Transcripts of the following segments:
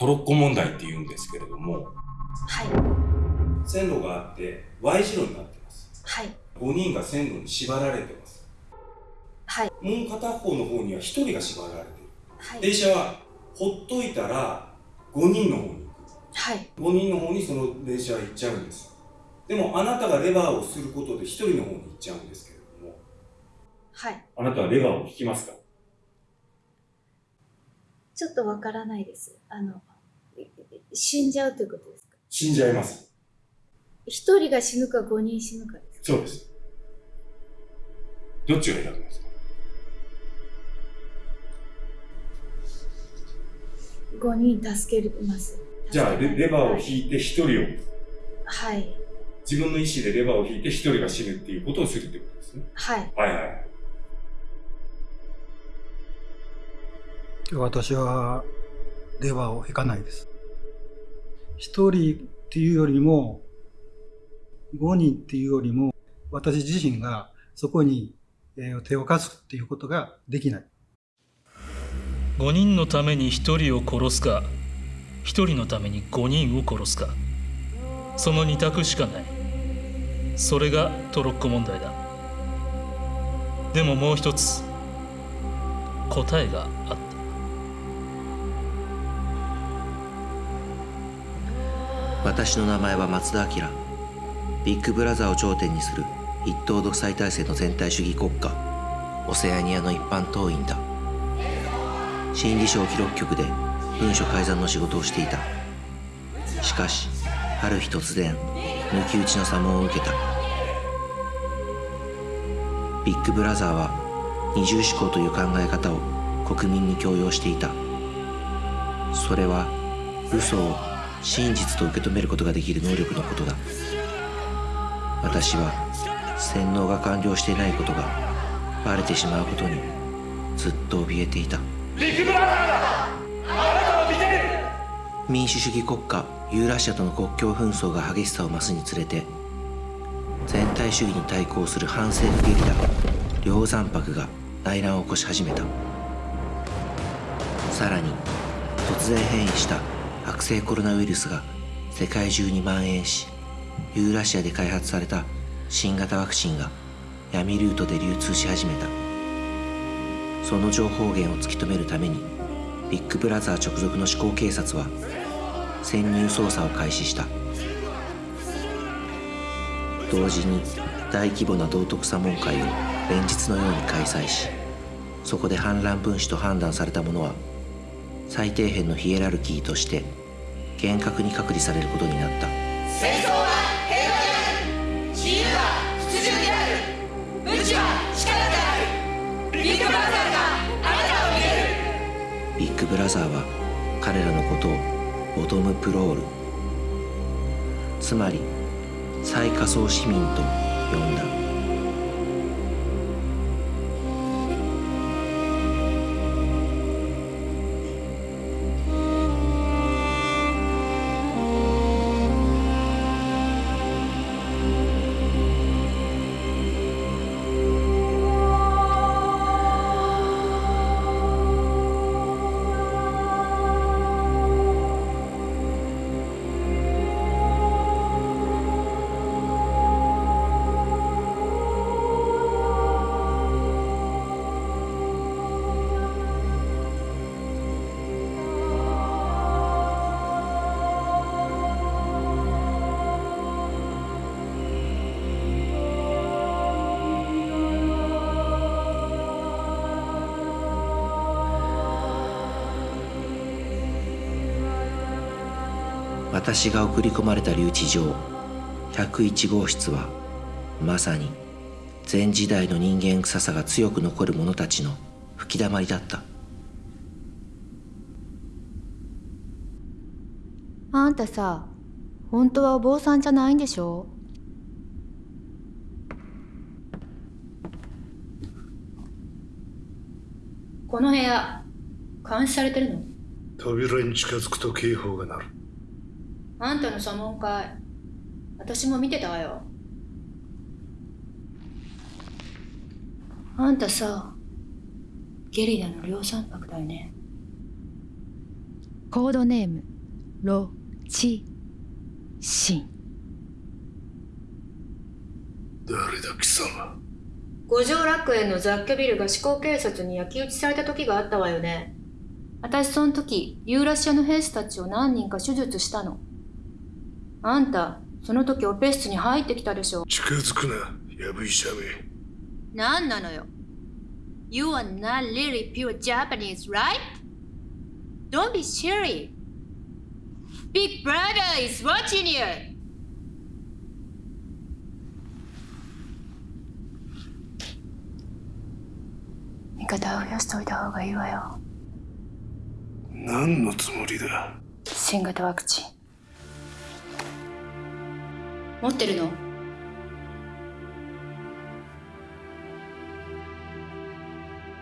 トロッコ問題って言うんですけれども、はい。線路があって Y 字路になってます。はい。5人が線路に縛られてます。はい。もう片方の方には1人が縛られてる。はい。電車はほっといたら5人の方に行く。はい。5人の方にその電車は行っちゃうんです。でもあなたがレバーをすることで1人の方に行っちゃうんですけれども、はい。あなたはレバーを引きますか？ちょっとわからないです。あの、い死んじゃうということですか？死んじゃいます。一人が死ぬか五人死ぬかですか？そうです。どっちが選びますか？五人助けます。じゃあレレバーを引いて1人を、はい。自分の意思でレバーを引いて1人が死ぬっていうことをするってことですね。はい。はいはい。私はレバーを引かないです。一人っていうよりも、五人っていうよりも、私自身がそこに手を貸すっていうことができない。5人のために1人を殺すか1人のために5人を殺すか。その2択しかない。それがトロッコ問題だ。でももう一つ答えがあった。私の名前は松田明。ビッグブラザーを頂点にする一党独裁体制の全体主義国家。オセアニアの一般党員だ。心理省記録局で文書改ざんの仕事をしていた。しかしある日突然抜き打ちの査問を受けた。ビッグブラザーは二重思考という考え方を国民に強要していた。それは嘘を真実と受け止めることができる能力のことだ。私は洗脳が完了していないことがバレてしまうことにずっと怯えていた。民主主義国家ユーラシアとの国境紛争が激しさを増すにつれて全体主義に対抗する反政府ゲリラ梁山泊が内乱を起こし始めた。さらに突然変異した悪性コロナウイルスが世界中に蔓延しユーラシアで開発された新型ワクチンが闇ルートで流通し始めた。その情報源を突き止めるためにビッグブラザー直属の思考警察は潜入捜査を開始した。同時に大規模な道徳査問会を連日のように開催しそこで反乱分子と判断された者は最底辺のヒエラルキーとして厳格に隔離されることになった。戦争は平和である自由はである。無知は力である。ビッグブラザーがあなたを見れる。ビッグブラザーは彼らのことをボトムプロール。つまり最下層市民と呼んだ私が送り込まれた留置場。101号室はまさに前時代の人間臭さが強く残る者たちの吹き溜まりだった。あんたさ本当はお坊さんじゃないんでしょ？この部屋、監視されてるの？扉に近づくと警報が鳴るあんたの査問会、私も見てたわよ。あんたさ、ゲリラの量産泊だよね。コードネームロチシン誰だ貴様？五条楽園の雑居ビルが思考警察に焼き討ちされた時があったわよね私その時ユーラシアの兵士たちを何人か手術したのあんたその時オペ室に入ってきたでしょ近づくなやぶ医者め何なのよ You are not really pure Japanese, right? Don't be silly. Big brother is watching you. 味方を増やしておいた方がいいわよ。何のつもりだ新型ワクチン。持ってるの？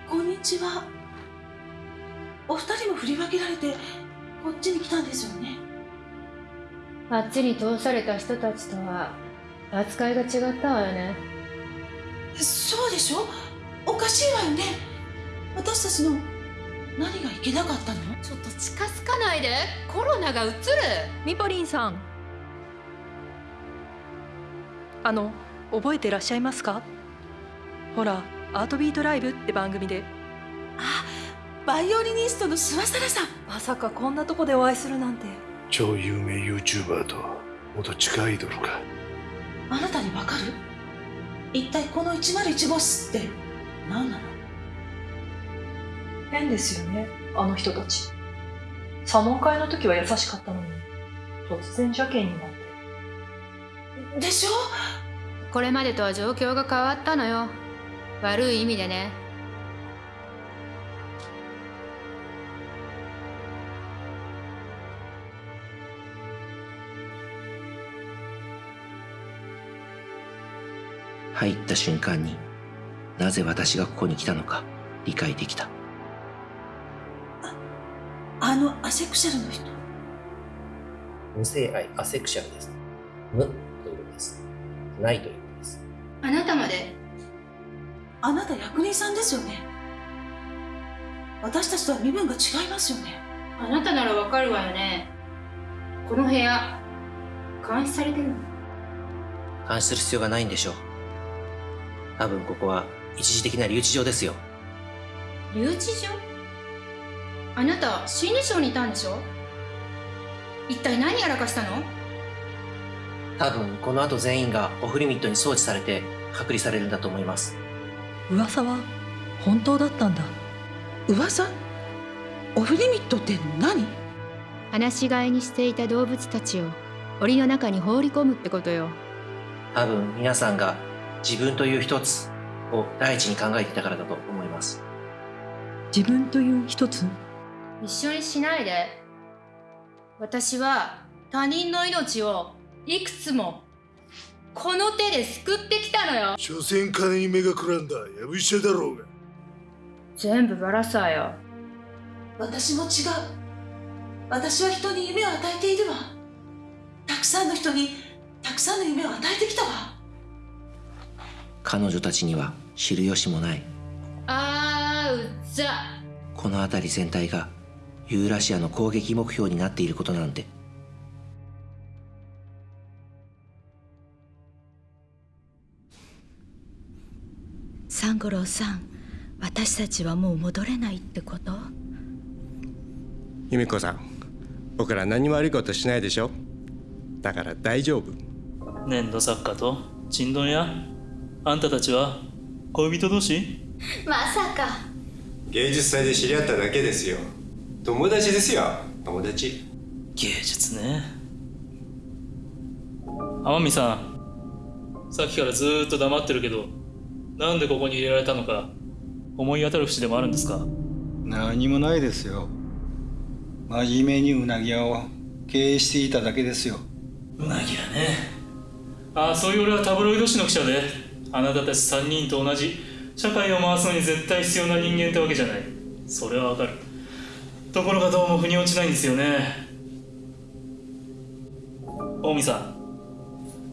こんにちは。お二人も振り分けられて、こっちに来たんですよね。あっちに通された人たちとは扱いが違ったわよね。そうでしょ？おかしいわよね。私たちの何がいけなかったの？ちょっと近づかないで。コロナがうつる。ミポリンさんあの覚えてらっしゃいますか？ほらアートビートライブって番組で。あ、バイオリニストの諏訪沙羅さん。まさかこんなとこでお会いするなんて。超有名 YouTuber と元地下アイドルか。あなたにわかる？一体この101号室って何なの？変ですよねあの人たち。サモン会の時は優しかったのに突然邪険になって。でしょ？これまでとは状況が変わったのよ。悪い意味でね。入った瞬間になぜ私がここに来たのか理解できたあのアセクシャルの人？無性愛アセクシャルです。無。ないということです。あなたまで？あなた役人さんですよね。私たちとは身分が違いますよね。あなたならわかるわよね。この部屋、監視されてるの？監視する必要がないんでしょう多分ここは一時的な留置場ですよ留置場？あなた、心理省にいたんでしょ？一体何やらかしたの？多分この後全員がオフリミットに装置されて隔離されるんだと思います。噂は本当だったんだ。噂？オフリミットって何？放し飼いにしていた動物たちを檻の中に放り込むってことよ。多分皆さんが自分という一つを第一に考えていたからだと思います。自分という一つ？一緒にしないで。私は他人の命をいくつもこの手で救ってきたのよ。所詮金に目がくらんだやぶ医者だろうが全部バラさーよ。私も違う。私は人に夢を与えているわ。たくさんの人にたくさんの夢を与えてきたわ。彼女たちには知る由もないあーうざ。この辺り全体がユーラシアの攻撃目標になっていることなんて三五郎さん私たちはもう戻れないってこと？由美子さん僕ら何も悪いことしないでしょ？だから大丈夫。粘土作家とちんどん屋あんたたちは恋人同士？まさか。芸術祭で知り合っただけですよ。友達ですよ。友達。芸術ね。天海さんさっきからずーっと黙ってるけどなんでここに入れられたのか思い当たる節でもあるんですか？何もないですよ。真面目にうなぎ屋を経営していただけですよ。うなぎ屋ね。ああそういう俺はタブロイド紙の記者であなたたち3人と同じ社会を回すのに絶対必要な人間ってわけじゃない。それはわかる。ところがどうも腑に落ちないんですよね。近江さん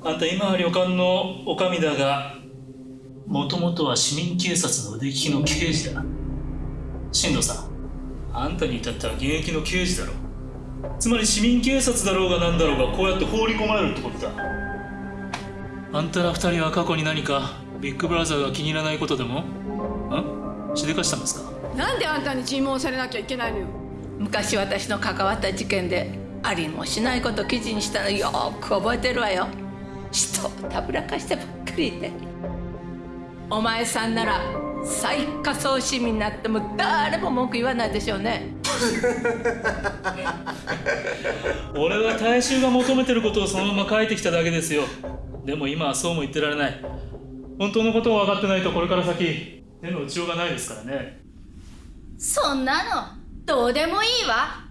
あんた今は旅館の女将だがもともとは市民警察の腕利きの刑事だ。進藤さんあんたに至っては現役の刑事だろ。つまり市民警察だろうが何だろうがこうやって放り込まれるってことだ。あんたら二人は過去に何かビッグブラザーが気に入らないことでも？んしでかしたんですか？なんであんたに尋問されなきゃいけないのよ。昔私の関わった事件でありもしないこと記事にしたのよーく覚えてるわよ。人をたぶらかしてばっかりでお前さんなら最下層市民になっても誰も文句言わないでしょうね。俺は大衆が求めてることをそのまま書いてきただけですよ。でも今はそうも言ってられない。本当のことを分かってないとこれから先手の打ちようがないですからね。そんなのどうでもいいわ。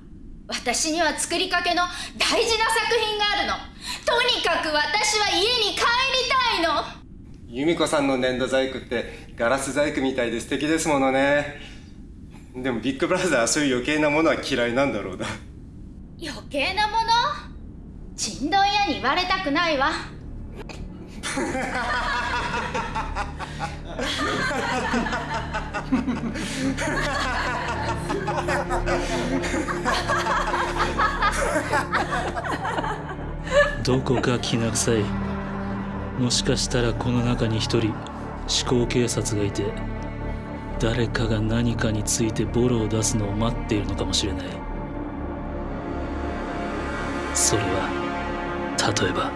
私には作りかけの大事な作品があるの。とにかく私は家に帰りたいの由美子さんの粘土細工ってガラス細工みたいで素敵ですものね。でもビッグブラザーはそういう余計なものは嫌いなんだろうな。余計なもの？ちんどん屋に言われたくないわ。どこかきな臭いもしかしたらこの中に一人思考警察がいて誰かが何かについてボロを出すのを待っているのかもしれない。それは例えば。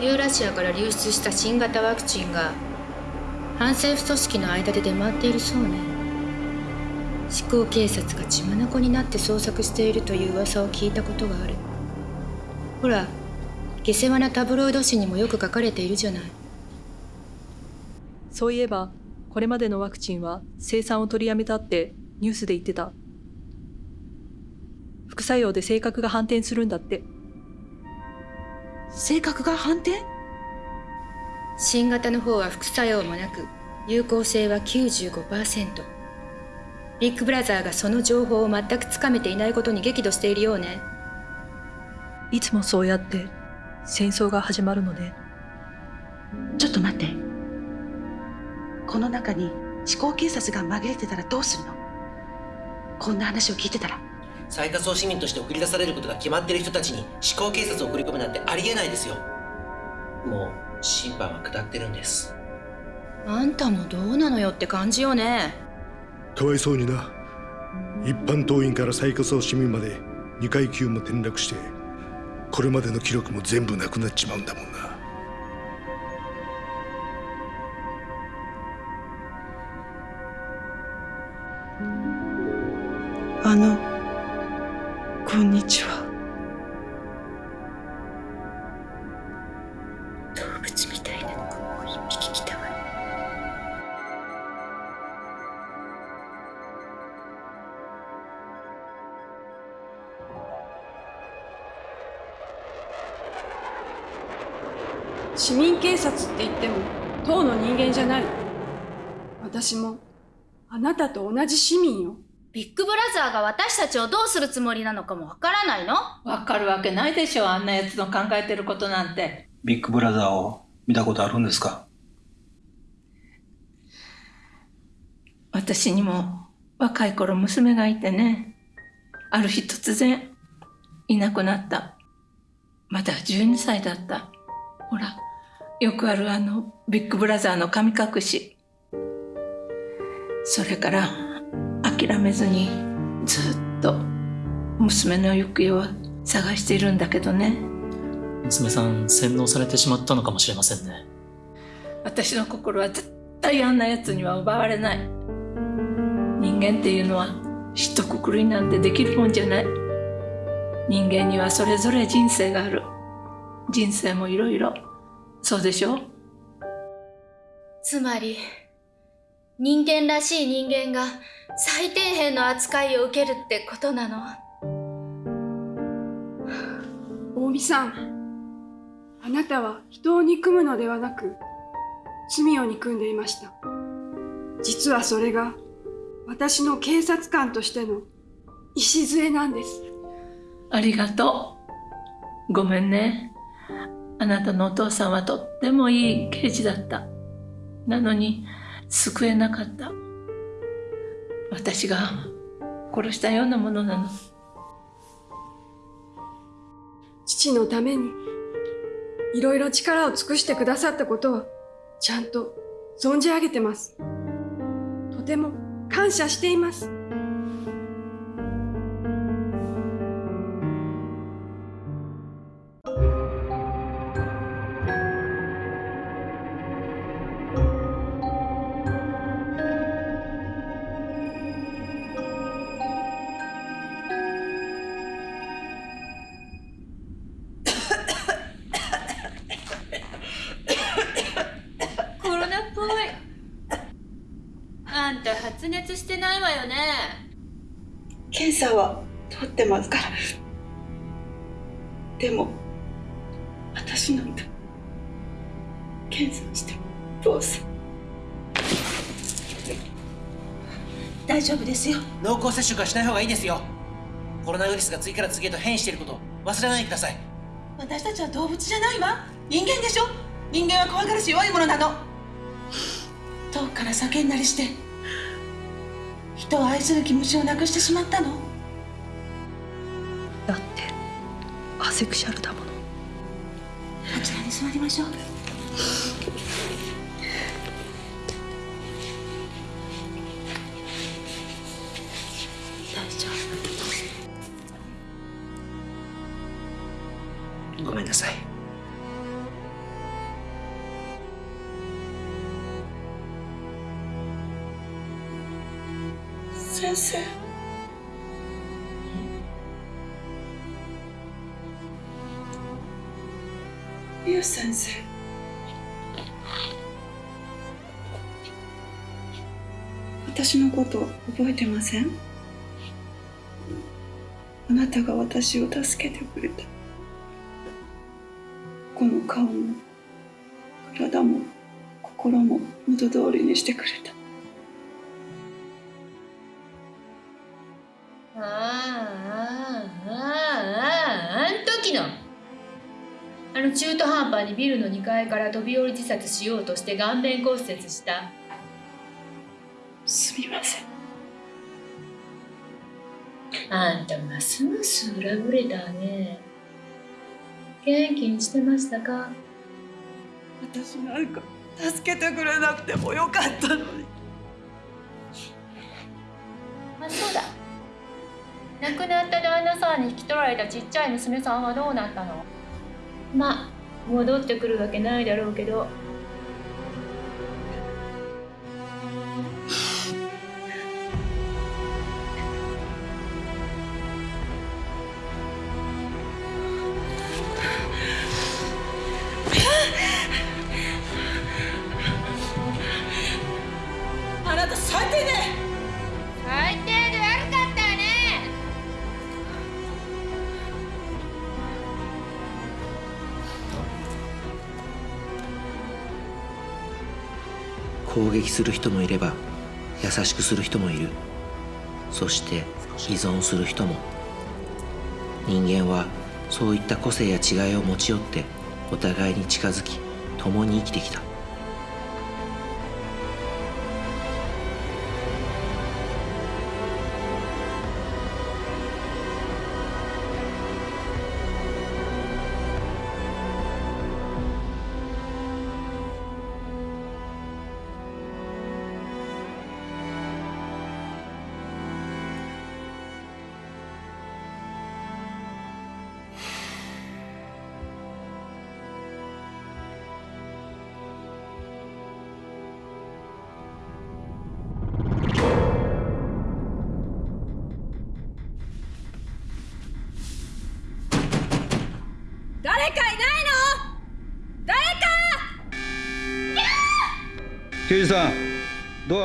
ユーラシアから流出した新型ワクチンが反政府組織の間で出回っているそうね。思考警察が血眼になって捜索しているという噂を聞いたことがある。ほら下世話なタブロイド紙にもよく書かれているじゃない。そういえばこれまでのワクチンは生産を取りやめたってニュースで言ってた。副作用で性格が反転するんだって。性格が反転？新型の方は副作用もなく有効性は95%ビッグブラザーがその情報を全くつかめていないことに激怒しているようね。いつもそうやって戦争が始まるのねちょっと待って。この中に思考警察が紛れてたらどうするの？こんな話を聞いてたら。最下層市民として送り出されることが決まってる人たちに思考警察を送り込むなんてありえないですよ。もう審判は下ってるんです。あんたもどうなのよって感じよね。かわいそうにな。一般党員から最下層市民まで2階級も転落してこれまでの記録も全部なくなっちまうんだもんな。あのこんにちは。市民警察って言っても党の人間じゃない。私もあなたと同じ市民よ。ビッグブラザーが私たちをどうするつもりなのかもわからないの。わかるわけないでしょあんなやつの考えてることなんて。ビッグブラザーを見たことあるんですか？私にも若い頃娘がいてねある日突然いなくなった。まだ12歳だった。ほらよくあるあのビッグブラザーの神隠し。それから諦めずにずっと娘の行方を探しているんだけどね。娘さん洗脳されてしまったのかもしれませんね。私の心は絶対あんな奴には奪われない。人間っていうのは一括りなんてできるもんじゃない。人間にはそれぞれ人生がある。人生もいろいろそうでしょ？つまり人間らしい人間が最底辺の扱いを受けるってことなの？大見さんあなたは人を憎むのではなく罪を憎んでいました。実はそれが私の警察官としての礎なんです。ありがとう。ごめんねあなたのお父さんはとってもいい刑事だった。なのに救えなかった。私が殺したようなものなの。父のためにいろいろ力を尽くしてくださったことはちゃんと存じ上げてます。とても感謝しています。んた発熱してないわよね。検査は取ってますから。でも私なんて検査してもどうせ大丈夫ですよ。濃厚接触はしない方がいいですよ。コロナウイルスが次から次へと変異していることを忘れないでください。私たちは動物じゃないわ。人間でしょ？人間は怖がるし弱いものなの。遠くから叫んだりして人を愛する気持ちをなくしてしまったの？だってアセクシャルだもの。あちらに座りましょうこと覚えてません？あなたが私を助けてくれた。この顔も体も心も元通りにしてくれた。あああああああん時のあの中途半端にビルの2階から飛び降り自殺しようとして顔面骨折したすみません。あんたますます裏ぶれたね。元気にしてましたか？私なんか助けてくれなくてもよかったのに。あそうだ。亡くなった旦那さんに引き取られたちっちゃい娘さんはどうなったの？まあ戻ってくるわけないだろうけどする人もいれば優しくする人もいる。そして依存する人も。人間はそういった個性や違いを持ち寄ってお互いに近づき共に生きてきた。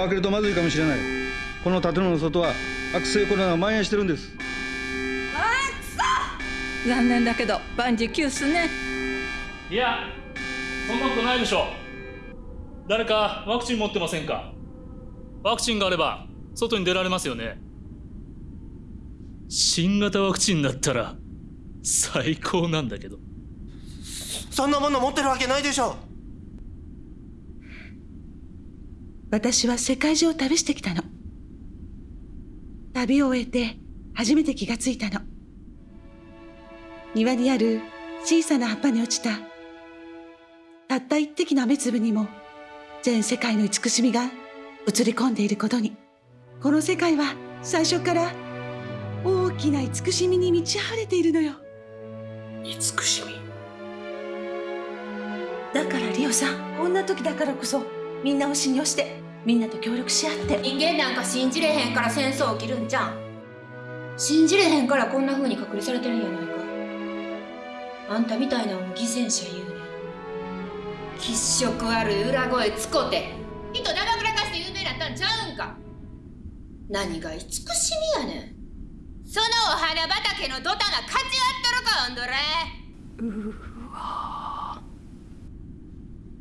開けるとまずいかもしれない。この建物の外は悪性コロナが蔓延してるんです。残念だけど万事休すね。いやそんなことないでしょ。誰かワクチン持ってませんか？ワクチンがあれば外に出られますよね。新型ワクチンだったら最高なんだけど。そんなもの持ってるわけないでしょ私は世界中を旅してきたの。旅を終えて初めて気がついたの。庭にある小さな葉っぱに落ちた。たった一滴の雨粒にも全世界の慈しみが映り込んでいることに。この世界は最初から大きな慈しみに満ち溢れているのよ。慈しみ。だからリオさんこんな時だからこそみんなを信用してみんなと協力し合って。人間なんか信じれへんから戦争起きるんじゃん信じれへんからこんな風に隔離されてるんやないか。あんたみたいなのも犠牲者言うね。ん気色悪い裏声つこて。人だまくらかして有名になったんちゃうんか？何が慈しみやねん。そのお花畑のドタな勝ち合っとるかおんどれ。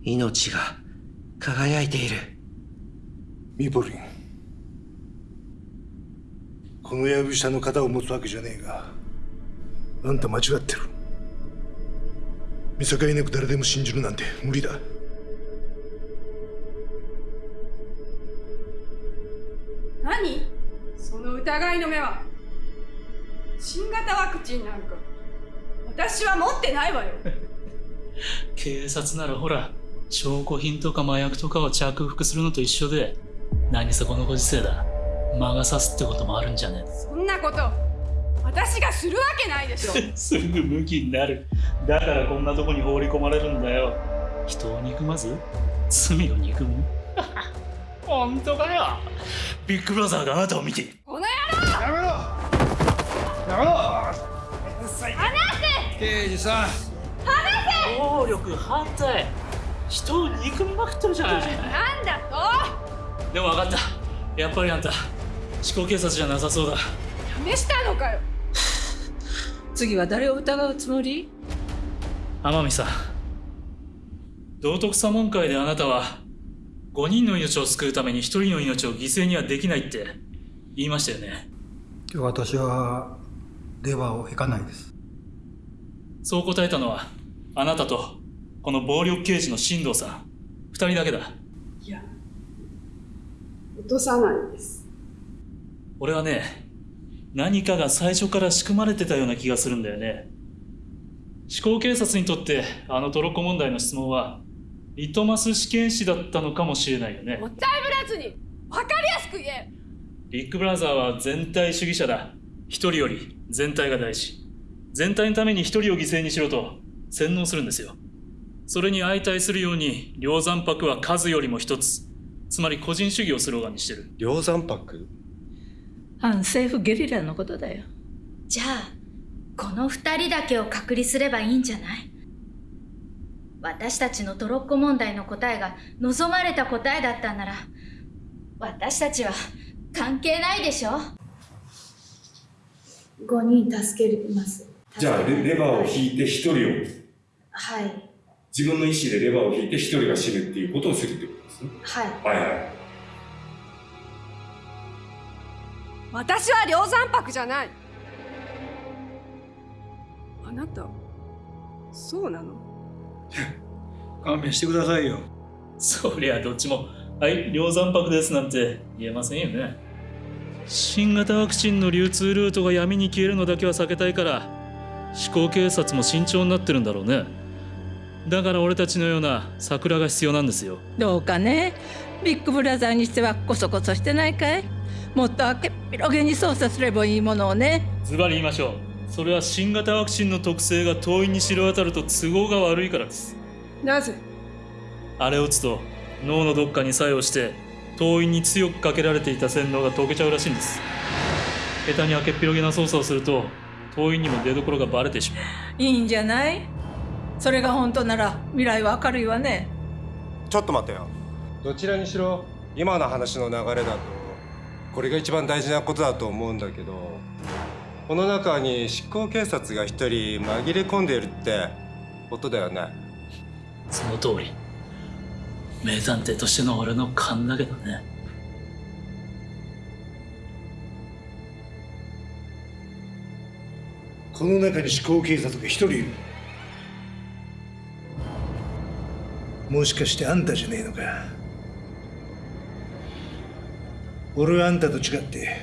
命が輝いている。ミポリン。このやぶ下の肩を持つわけじゃねえが。あんた間違ってる。見境なく誰でも信じるなんて無理だ。何？その疑いの目は？新型ワクチンなんか。私は持ってないわよ。警察ならほら証拠品とか麻薬とかを着服するのと一緒で何せこのご時世だ。魔が差すってこともあるんじゃねそんなこと私がするわけないでしょ。すぐムキになる。だからこんなとこに放り込まれるんだよ。人を憎まず？罪を憎む？本当かよ。ビッグブラザーがあなたを見ている。この野郎！やめろ。やめろ。離せ！刑事さん。離せ！暴力反対人を憎みまくってるじゃない。なんだでも分かった。やっぱりあんた思考警察じゃなさそうだ。と試したのかよ。次は誰を疑うつもり？天海さん。道徳左門会であなたは5人の命を救うために1人の命を犠牲にはできないって言いましたよね。今日私はレバーを引かないです。そう答えたのはあなたとこの暴力刑事の進藤さん2人だけだ。いや落とさないです。俺はね何かが最初から仕組まれてたような気がするんだよね。思考警察にとってあのトロッコ問題の質問はリトマス試験紙だったのかもしれないよね。もったいぶらずに分かりやすく言え。ビッグブラザーは全体主義者だ。一人より全体が大事。全体のために一人を犠牲にしろと洗脳するんですよそれに相対するように梁山泊は数よりも一つ。つまり個人主義をスローガンにしてる。梁山泊反政府ゲリラのことだよ。じゃあこの二人だけを隔離すればいいんじゃない？私たちのトロッコ問題の答えが望まれた答えだったんなら私たちは関係ないでしょ？5人助けます。じゃあレレバーを引いて1人を。はい自分の意思でレバーを引いて1人が死ぬっていうことをするってことですね。はい。はいはい。私は梁山泊じゃない。あなたそうなの？勘弁してくださいよ。そりゃどっちも「はい梁山泊です」なんて言えませんよね。新型ワクチンの流通ルートが闇に消えるのだけは避けたいから思考警察も慎重になってるんだろうねだから俺たちのような桜が必要なんですよ。どうかね？ビッグブラザーにしてはコソコソしてないかい？もっと明けっ広げに操作すればいいものをね。ズバリ言いましょう。それは新型ワクチンの特性が党員に知れ渡ると都合が悪いからです。なぜ？あれを打つと脳のどっかに作用して党員に強くかけられていた洗脳が解けちゃうらしいんです。下手に明けっ広げな操作をすると党員にも出所がバレてしまう。いいんじゃない？それが本当なら未来は明るいわね。ちょっと待ってよ。どちらにしろ今の話の流れだとこれが一番大事なことだと思うんだけどこの中に執行警察が一人紛れ込んでいるってことだよね。その通り。名探偵としての俺の勘だけどね。この中に思考警察が一人いるもしかしてあんたじゃねえのか？俺はあんたと違って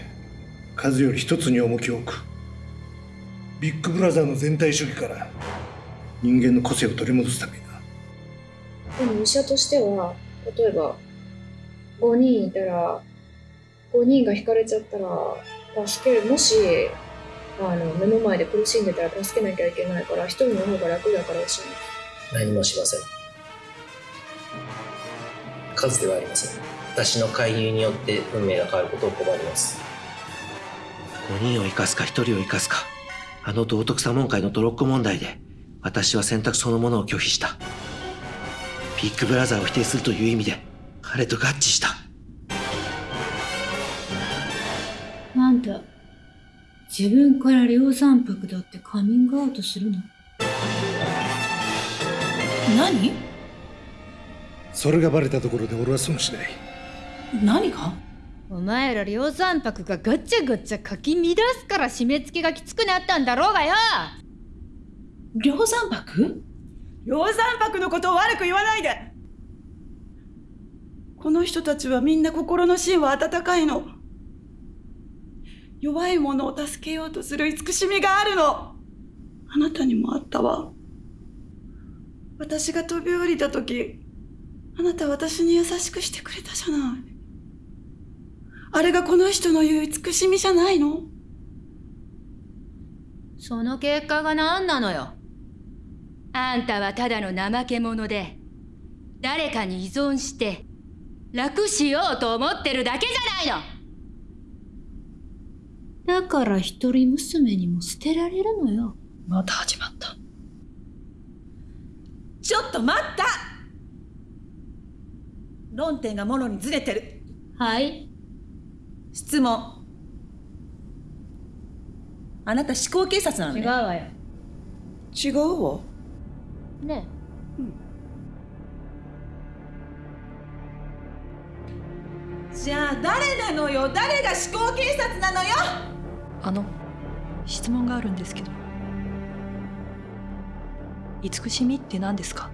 数より一つに重きを置く。ビッグブラザーの全体主義から人間の個性を取り戻すためにな。でも医者としては例えば5人いたら5人が引かれちゃったら助ける。もしあの目の前で苦しんでたら助けなきゃいけないから一人の方が楽だからしない何もしません数ではありません。私の介入によって運命が変わることを拒みます。5人を生かすか1人を生かすか。あの道徳左門会のトロッコ問題で私は選択そのものを拒否した。ビッグブラザーを否定するという意味で彼と合致した。あんた自分から量産泊だってカミングアウトするの？何？それがバレたところで俺は損しない。何が？お前ら量産泊がガチャガチャかき乱すから締め付けがきつくなったんだろうがよ。量産泊？量産泊のことを悪く言わないで。この人たちはみんな心の芯は温かいの。弱い者を助けようとする慈しみがあるの。あなたにもあったわ。私が飛び降りた時あなた私に優しくしてくれたじゃない。あれがこの人の言う慈しみじゃないの？その結果が何なのよ？あんたはただの怠け者で誰かに依存して楽しようと思ってるだけじゃないの！だから一人娘にも捨てられるのよ。また始まった。ちょっと待った論点がもろにずれてる。はい。質問。あなた思考警察なのね。違うわよ。違うわ。ねじゃあ誰なのよ？誰が思考警察なのよ？あの質問があるんですけど。慈しみって何ですか？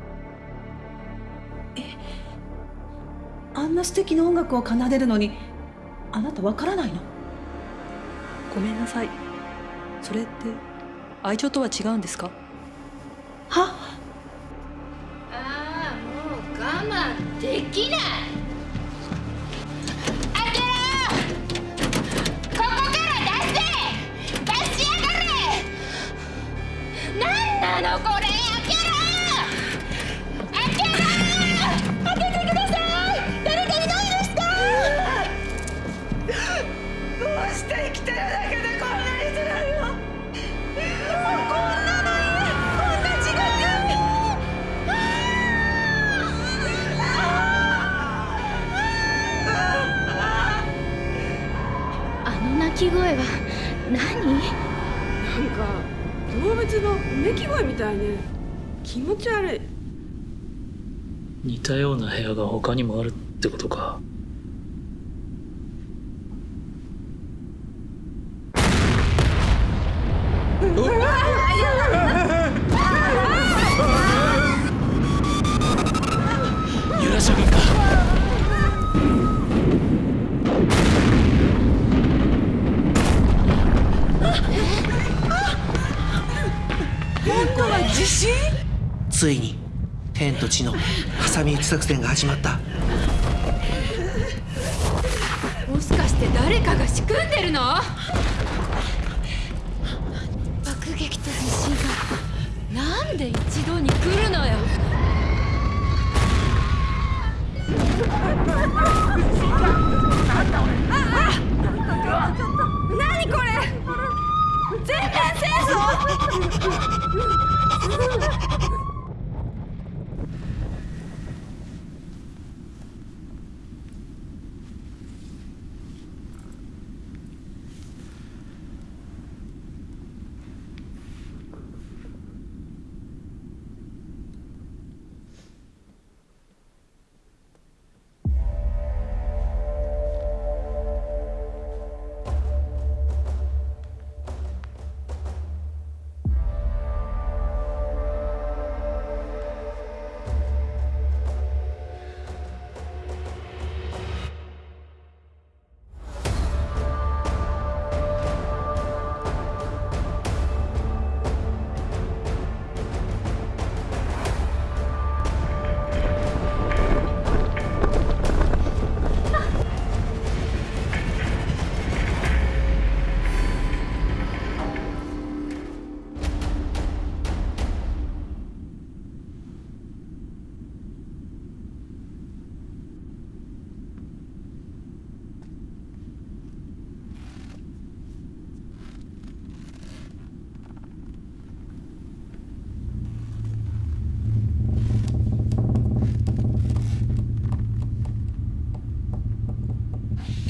あんな素敵な音楽を奏でるのにあなたわからないの？ごめんなさい。それって愛情とは違うんですか？は？ああもう我慢できない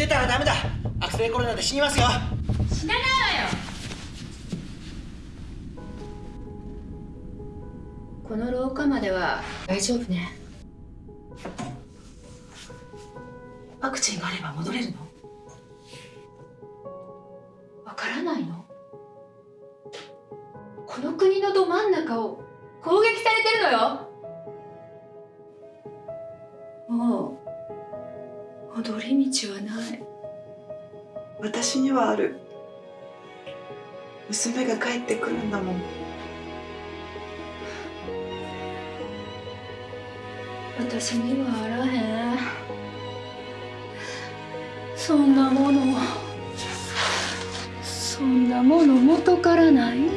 出たらダメだ。悪性コロナで死にますよ。死なないわよ。この廊下までは大丈夫ねそんなものそんなもの元からない。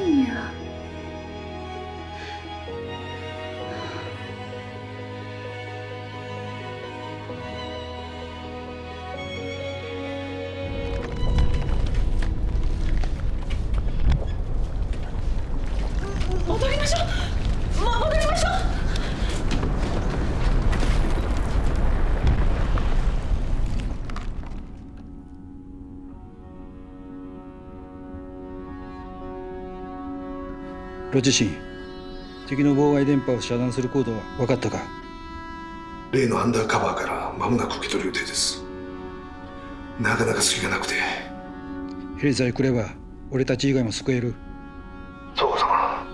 ロチシン敵の妨害電波を遮断するコードは分かったか？例のアンダーカバーから間もなく受け取る予定です。なかなか隙がなくて。ヘリさえ来れば俺たち以外も救える？そうか様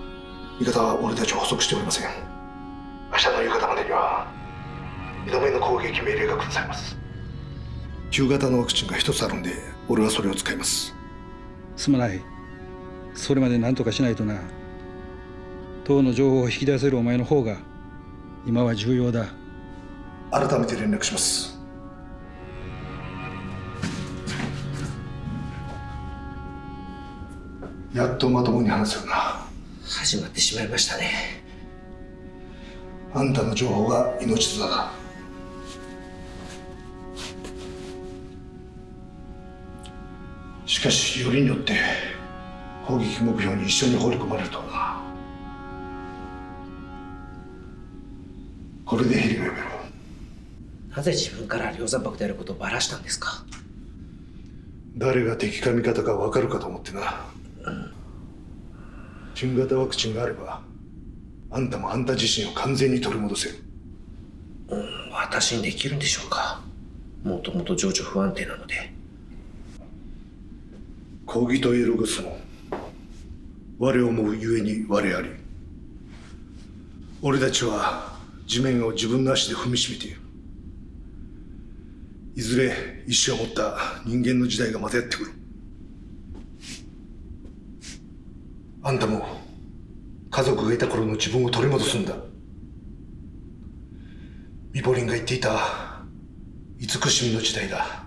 味方は俺たちを捕捉しておりません。明日の夕方までには2度目の攻撃命令が下されます。旧型のワクチンが一つあるんで俺はそれを使います。すまない。それまで何とかしないとな党の情報を引き出せるお前の方が今は重要だ。改めて連絡します。やっとまともに話せるな。始まってしまいましたね。あんたの情報が命綱だ。しかしよりによって攻撃目標に一緒に放り込まれるとはこれでヘリが呼べろ。なぜ自分から量産爆であることをばらしたんですか？誰が敵か味方か分かるかと思ってな。新型ワクチンがあればあんたもあんた自身を完全に取り戻せる。私にできるんでしょうか？もともと情緒不安定なので。抗議とエログスも我思うゆえに我あり。俺たちは地面を自分の足で踏みしめている。いずれ意志を持った人間の時代がまたやってくる。あんたも家族がいた頃の自分を取り戻すんだ。ミポリンが言っていた慈しみの時代だ。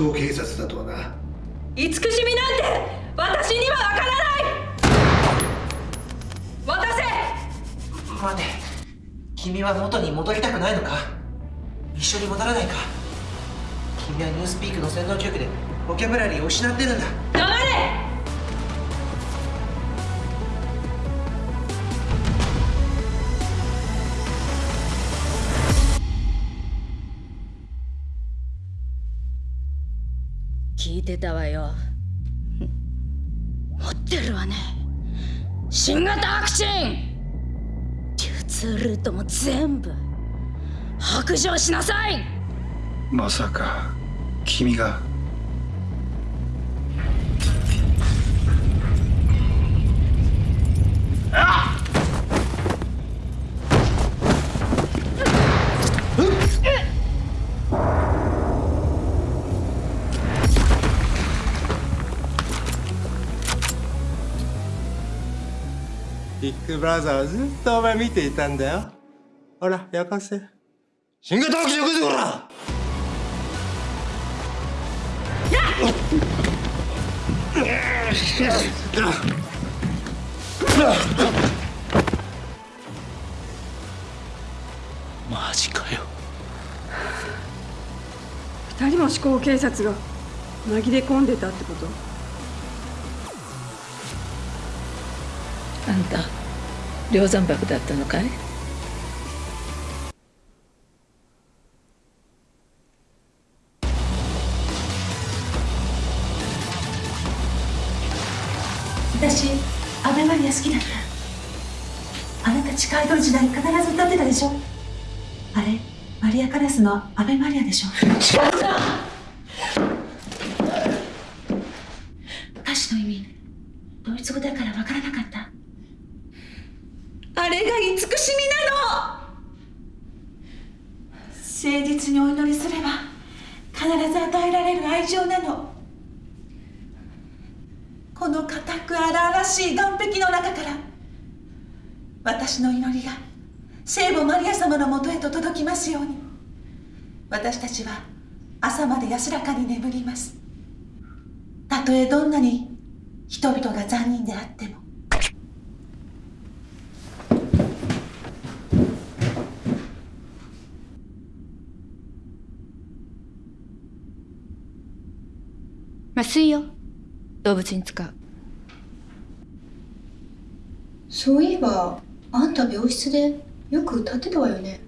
考警察だとはな。慈しみなんて私にはわからない。渡せ。待て。君は元に戻りたくないのか？一緒に戻らないか？君はニュースピークの洗脳局でボキャブラリーを失ってるんだいてたわよ。持ってるわね。新型ワクチン。流通ルートも全部。白状しなさい。まさか君が。ブラザーはずっとお前見ていたんだよ。ほら焼かせ新型ワクチンよこせこら！マジかよ二人も思考警察が紛れ込んでたっ！てことあんた梁山泊だったのかい？私アベマリア好きだった。あなた地下アイドル時代必ず歌ってたでしょ？あれ？マリア・カラスのアベマリアでしょ？違う。な歌詞の意味ドイツ語だからわからなかったあれが慈しみなの。誠実にお祈りすれば必ず与えられる愛情なの。この固く荒々しい岸壁の中から私の祈りが聖母マリア様のもとへと届きますように。私たちは朝まで安らかに眠ります。たとえどんなに人々が残忍であっても麻酔よ。動物に使う。そういえばあんた病室でよく歌ってたわよね。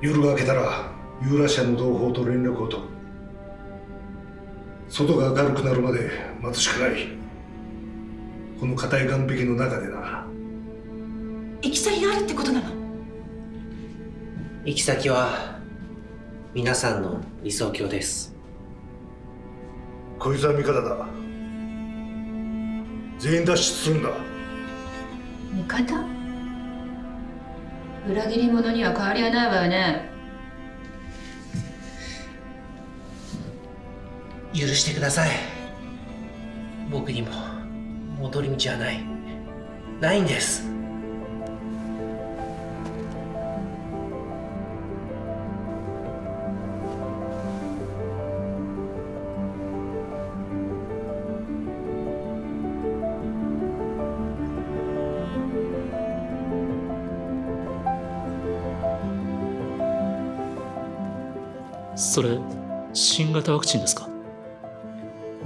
夜が明けたらユーラシアの同胞と連絡を取る。外が明るくなるまで待つしかない。この硬い岸壁の中でな行き先があるってことなの？行き先は皆さんの理想郷です。こいつは味方だ。全員脱出するんだ。味方？裏切り者には変わりはないわよね。許してください。僕にも戻り道はない。ないんですそれ新型ワクチンですか？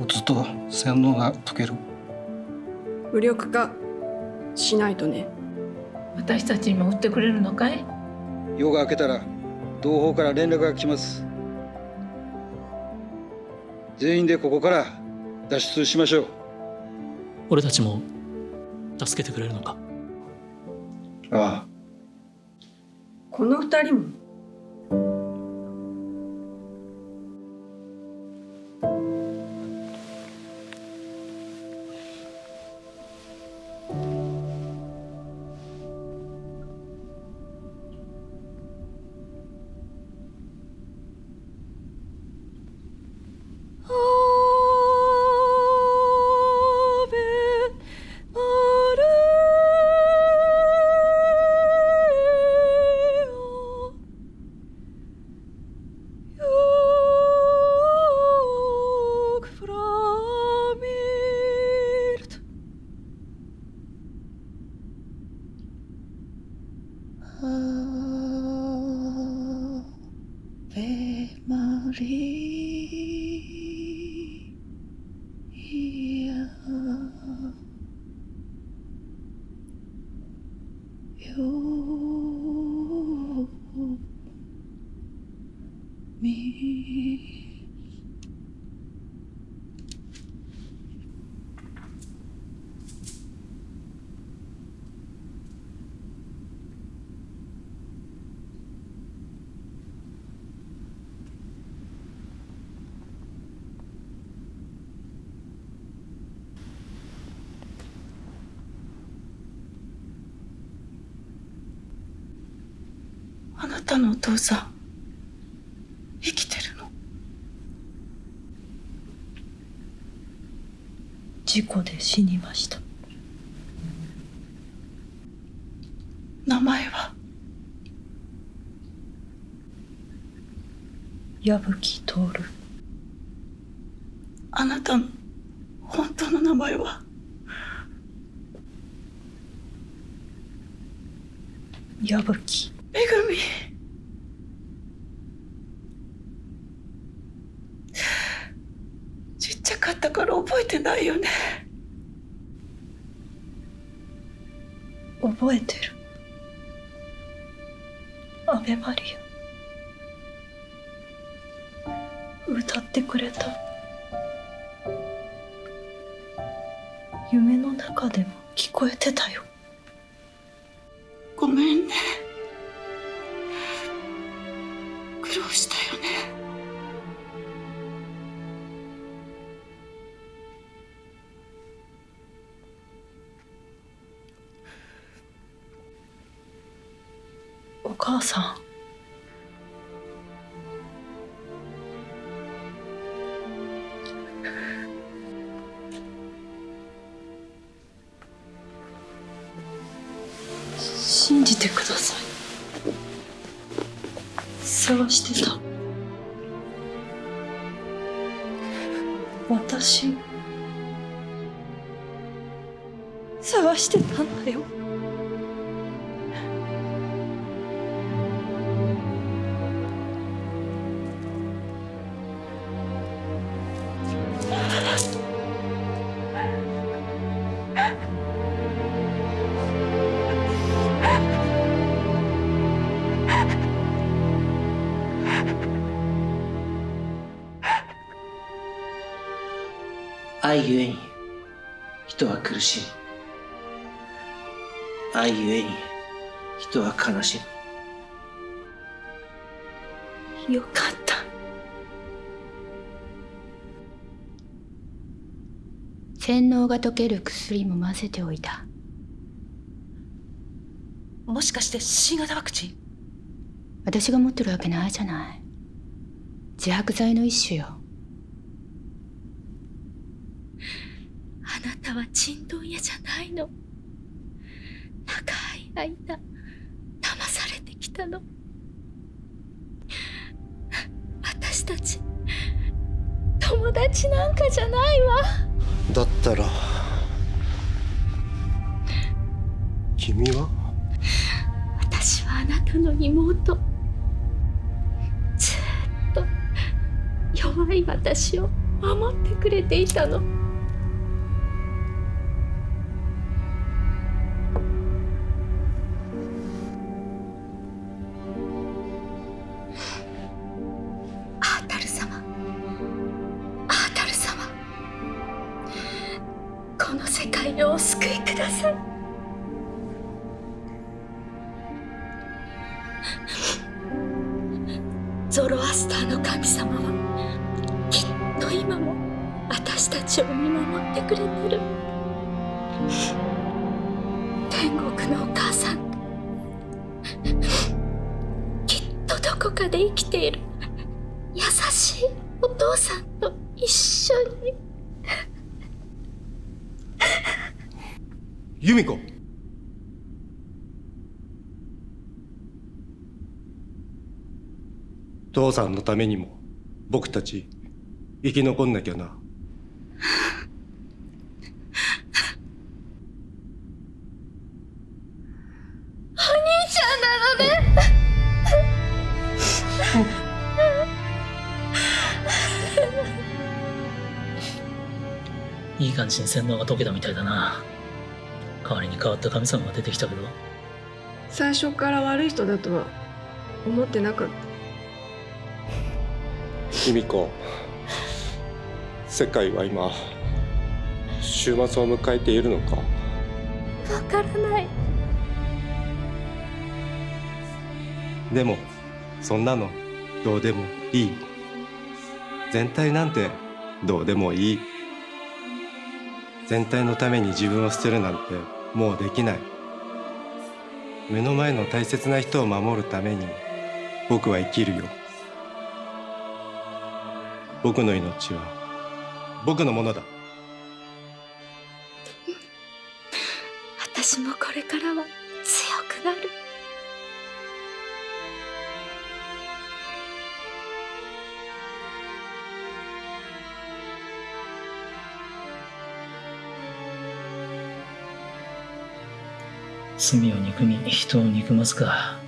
打つと洗脳が解ける。無力化しないとね。私たちにも打ってくれるのかい？夜が明けたら同胞から連絡が来ます。全員でここから脱出しましょう。俺たちも助けてくれるのか？ああ。この二人もよみなたのお父さん生きてるの？事故で死にました。名前は？矢吹信じてください。探してた。私。探してたんだよ。愛ゆえに人は苦しむ愛ゆえに人は悲しよかった。洗脳が解ける薬も混ぜておいた。もしかして新型ワクチン？私が持ってるわけないじゃない。自白剤の一種よあなたはちんどん屋じゃないの。長い間騙されてきたの。私たち友達なんかじゃないわ。だったら君は？私はあなたの妹。ずっと弱い私を守ってくれていたの ゾロアスターの神様はきっと今も私たちを見守ってくれてる。天国のお母さん。きっとどこかで生きている。優しいお父さんと一緒に。由美子父さんのためにも僕たち生き残んなきゃな。お兄ちゃんなのね。いい感じに洗脳が解けたみたいだな。代わりに変わった神様が出てきたけど。最初から悪い人だとは思ってなかった由美子。世界は今週末を迎えているのか？わからない。でもそんなのどうでもいい。全体なんてどうでもいい。全体のために自分を捨てるなんてもうできない。目の前の大切な人を守るために僕は生きるよ僕の命は僕のものだ。私もこれからは強くなる。罪を憎み人を憎ますか。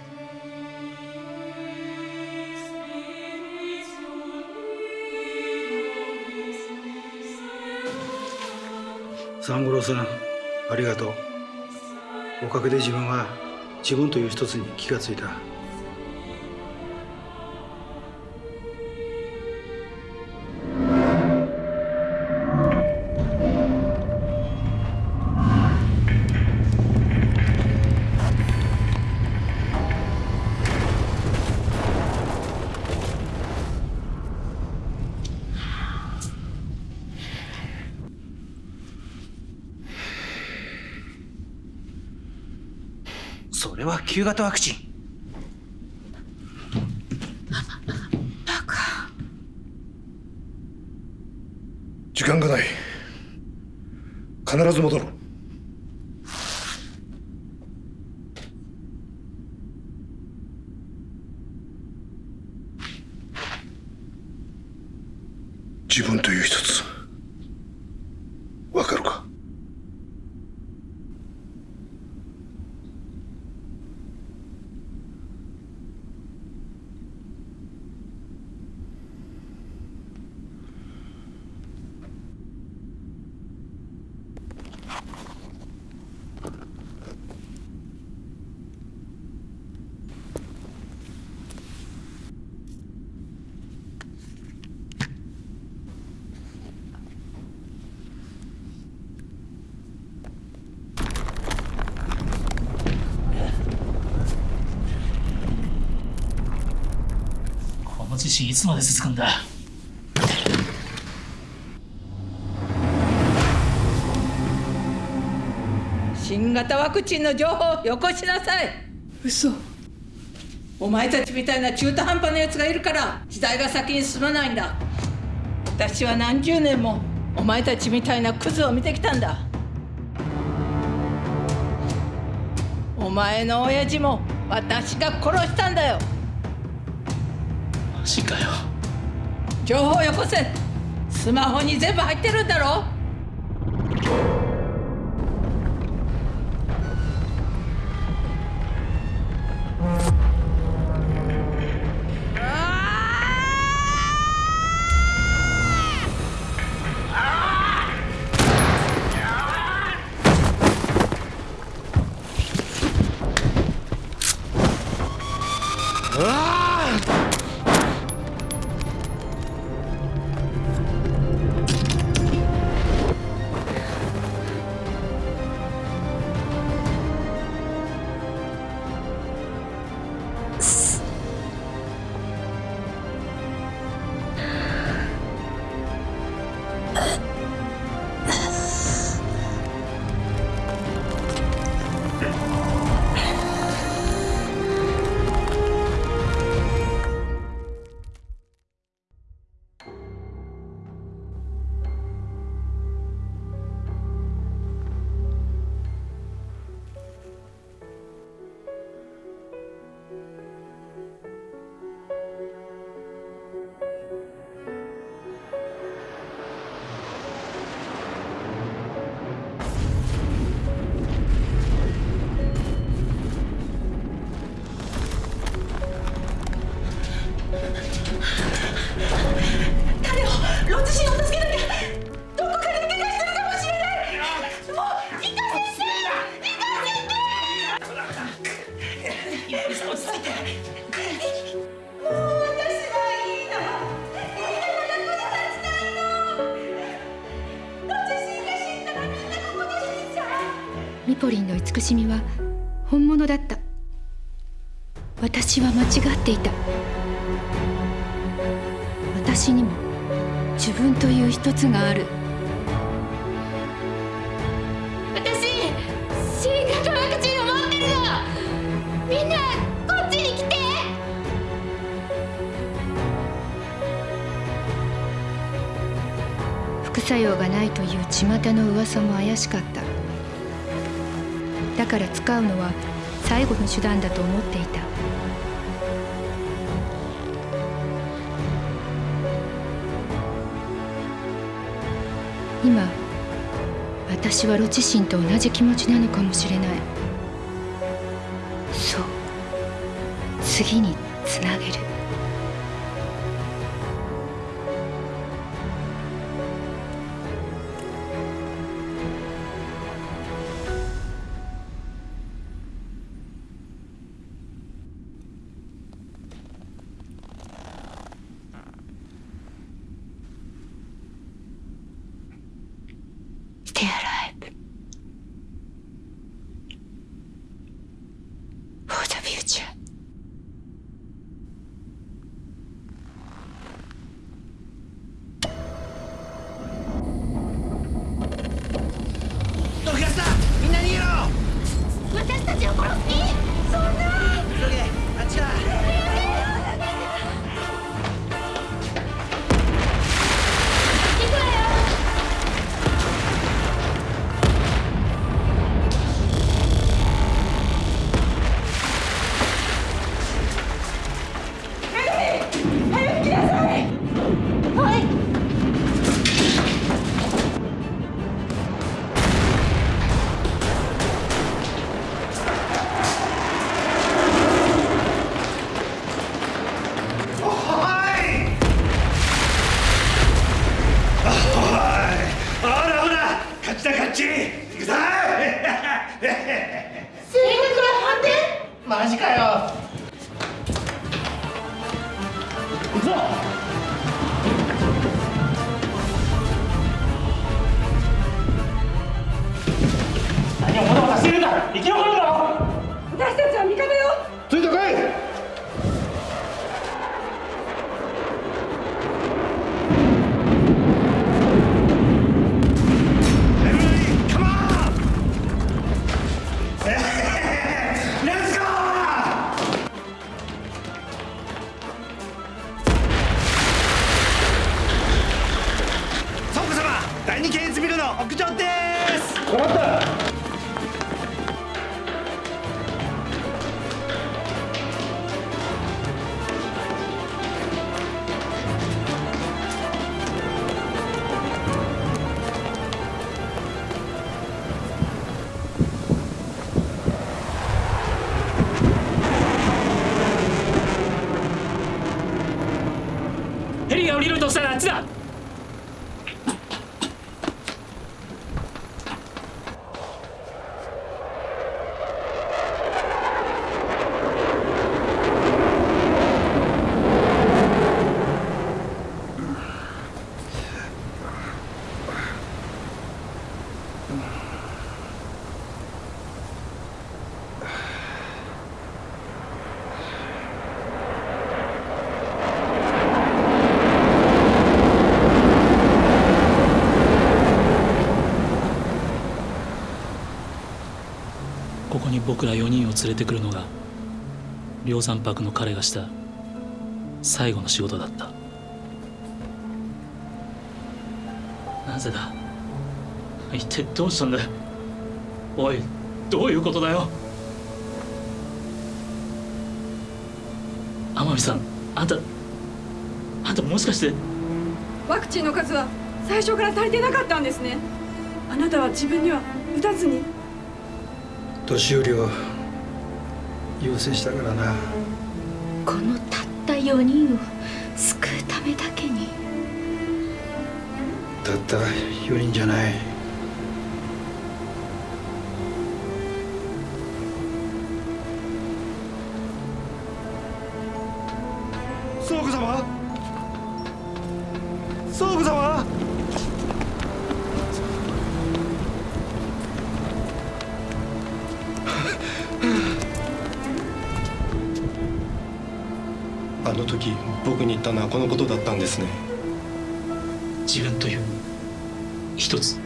三五郎さんありがとう。おかげで自分は自分という一つに気がついた。旧型ワクチン。時間がない。必ず戻る自分という一つわかるかいつまで続くんだ？新型ワクチンの情報をよこしなさい。嘘。お前たちみたいな中途半端なやつがいるから時代が先に進まないんだ。私は何十年もお前たちみたいなクズを見てきたんだ。お前の親父も私が殺したんだよマジかよ。情報よこせ。スマホに全部入ってるんだろ。ポリンの慈しみは本物だった。私は間違っていた。私にも自分という一つがある。私新型ワクチンを持ってるの。みんなこっちに来て。副作用がないという巷の噂も怪しかった。から使うのは最後の手段だと思っていた。今私はロチシンと同じ気持ちなのかもしれない。そう。次に。僕ら4人を連れてくるのが梁山泊の彼がした最後の仕事だった。なぜだ？一体どうしたんだ？よおいどういうことだよ？天海さんあんたあんたもしかして？ワクチンの数は最初から足りてなかったんですね。あなたは自分には打たずに年寄りを優先したからな。このたった4人を救うためだけに。たった4人じゃない自分という一つ。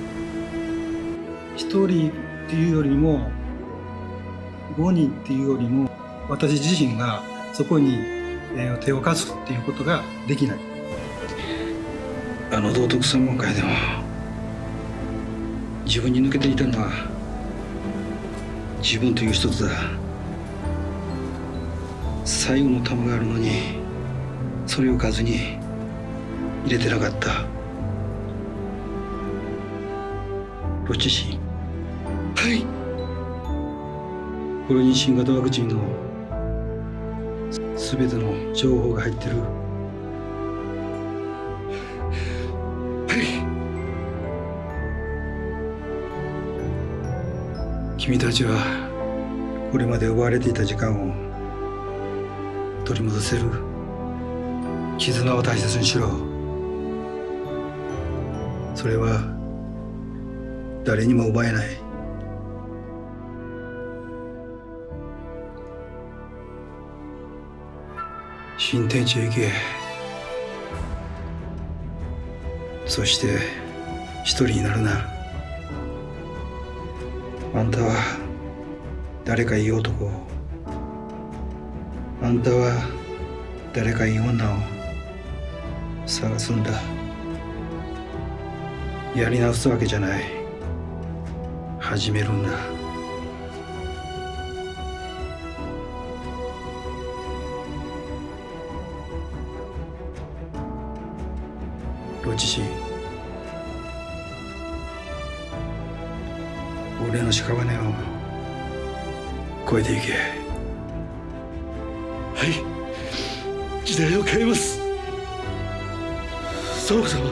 一人っていうよりも5人っていうよりも私自身がそこに、えー手を貸すっていうことができない。あの道徳専門会でも自分に抜けていたのは自分という一つだ。最後の玉があるのにそれを数に入れてなかったロチシはい。これに新型ワクチンのすべての情報が入ってる。君たちはこれまで奪われていた時間を取り戻せる。絆を大切にしろ。それは誰にも奪えない。新天地へ行けそして一人になるな。あんたは誰かいい男を。あんたは誰かいい女を。探すんだ。やり直すわけじゃない。始めるんだロチシ俺の屍を越えていけ。はい。時代を変えます。サオ様。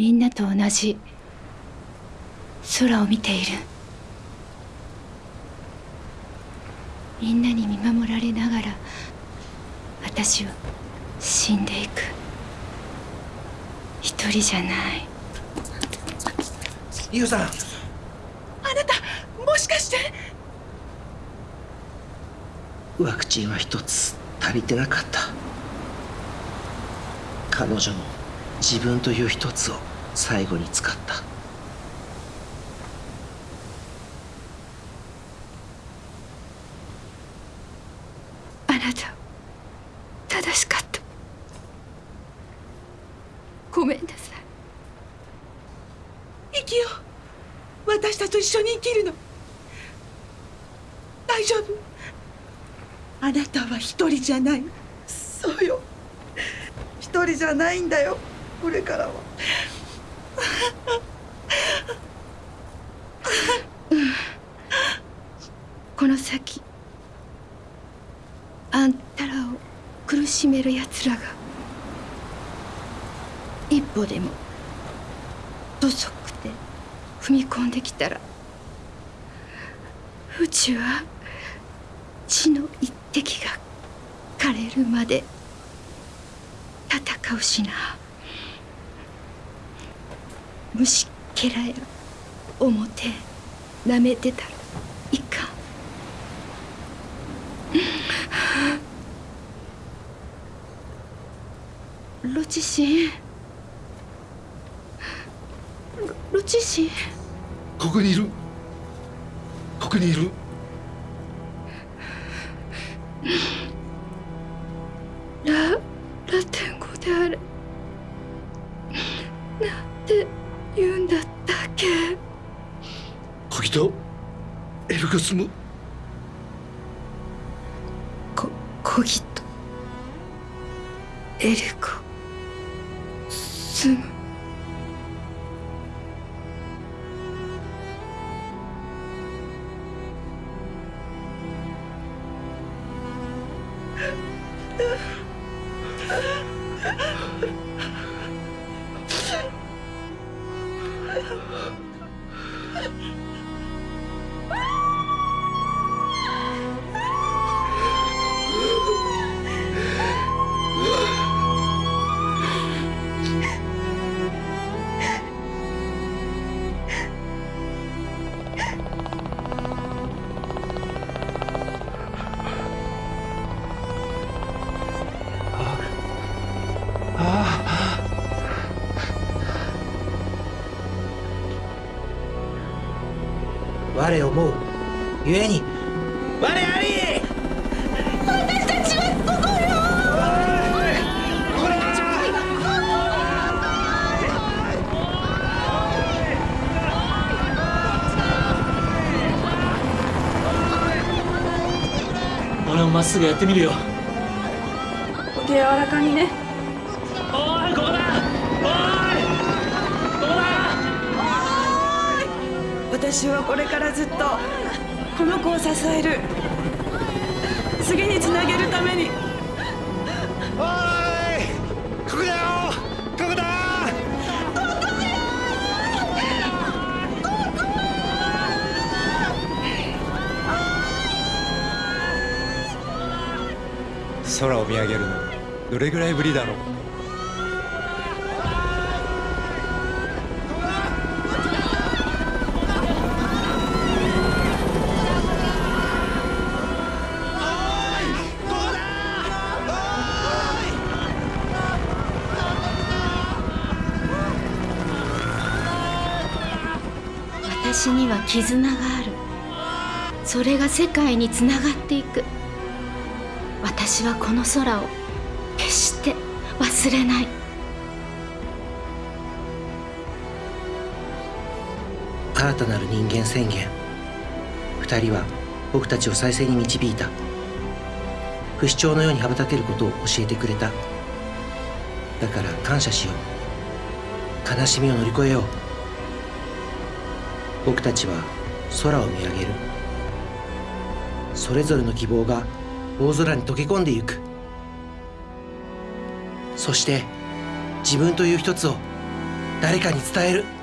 みんなと同じ空を見ている。みんなに見守られながら私は死んでいく。一人じゃない。ユウさん。あなたもしかして？ワクチンは一つ足りてなかった。彼女の自分という一つを最後に使った。あなた正しかった。ごめんなさい。生きよう。私たちと一緒に生きるの。大丈夫。あなたは一人じゃない。そうよ。一人じゃないんだよ。これからはこの先あんたらを苦しめる奴らが一歩でも遅くて踏み込んできたらうちは血の一滴が枯れるまで戦うしな虫けらや思て舐めてた。らいかん。ロチシン。ロロチシン。ここにいる。ここにいる。エルゴスムこ小人エルコスム。ってみるよ。空を見上げるのどれぐらいぶりだろう？私には絆がある。それが世界につながっていく。私はこの空を決して忘れない。新たなる人間宣言。二人は僕たちを再生に導いた。不死鳥のように羽ばたけることを教えてくれた。だから感謝しよう。悲しみを乗り越えよう。僕たちは空を見上げる。それぞれの希望が大空に溶け込んでゆく。そして自分という一つを誰かに伝える。